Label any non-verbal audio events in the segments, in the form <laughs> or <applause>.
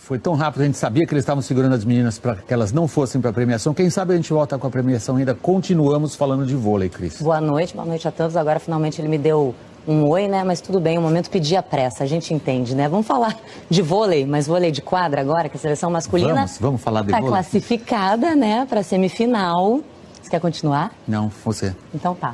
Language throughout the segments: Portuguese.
Foi tão rápido, a gente sabia que eles estavam segurando as meninas para que elas não fossem para a premiação. Quem sabe a gente volta com a premiação ainda. Continuamos falando de vôlei, Cris. Boa noite, boa noite a todos. Agora finalmente ele me deu um oi, né? Mas tudo bem, o momento pedia pressa, a gente entende, né? Vamos falar de vôlei, mas vôlei de quadra agora, que a seleção masculina Vamos, vamos falar de tá vôlei. classificada, né, para semifinal. Você quer continuar? Não, você. Então tá.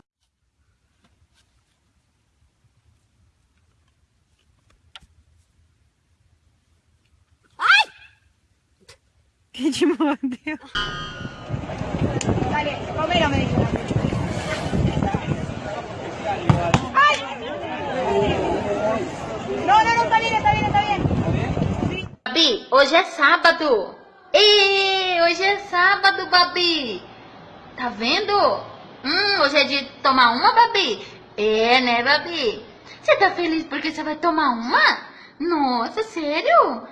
Que te mordeu. Dale, Romero me dijo. ¡Ay! No, no, no, está bien, está bien, está bien. Babi, hoje é sábado. Ê, hoje é sábado, Babi. Tá vendo? Hum, hoje é de tomar uma, Babi? É, né, Babi? Você tá feliz porque você vai tomar uma? Nossa, sério?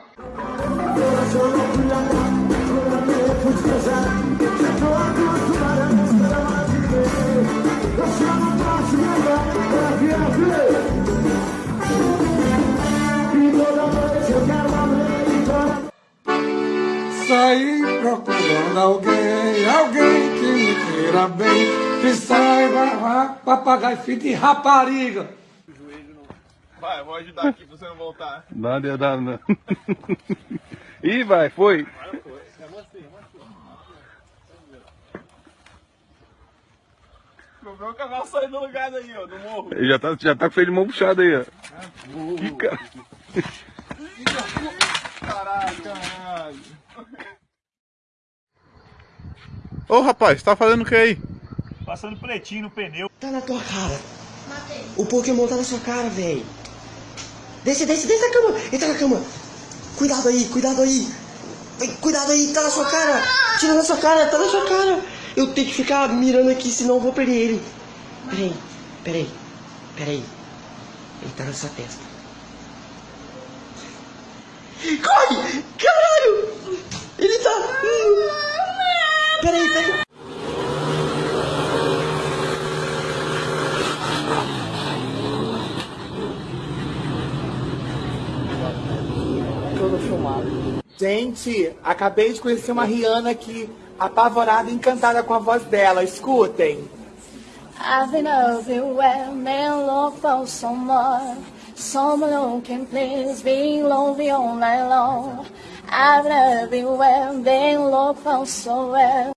Saí procurando alguém, alguém que me queira bem, que saiba papagaio filho de rapariga. Vai, vou ajudar aqui pra você não voltar. Nada ia dar, não. <laughs> Ih, vai, foi. Meu meu cavalo saindo do lugar daí, ó, do morro. Ele já tá, já tá com o freio de mão puxado aí, ó. Ih, cara. Caralho, caralho. Ô, rapaz, tá fazendo o que aí? Passando pretinho no pneu. Tá na tua cara. O Pokémon tá na sua cara, velho. Desce, desce, desce da cama. Entra na cama. Cuidado aí, cuidado aí. Cuidado aí, tá na sua cara. Tira na sua cara, tá na sua cara. Eu tenho que ficar mirando aqui, senão eu vou perder ele. Peraí, peraí, peraí. Ele tá na sua testa. Corre! Caralho! Ele tá. Peraí, peraí. Gente, acabei de conhecer uma Rihanna aqui, apavorada e encantada com a voz dela. Escutem. I've been man, for. Someone can please be lonely all night long. I've been everywhere, look for.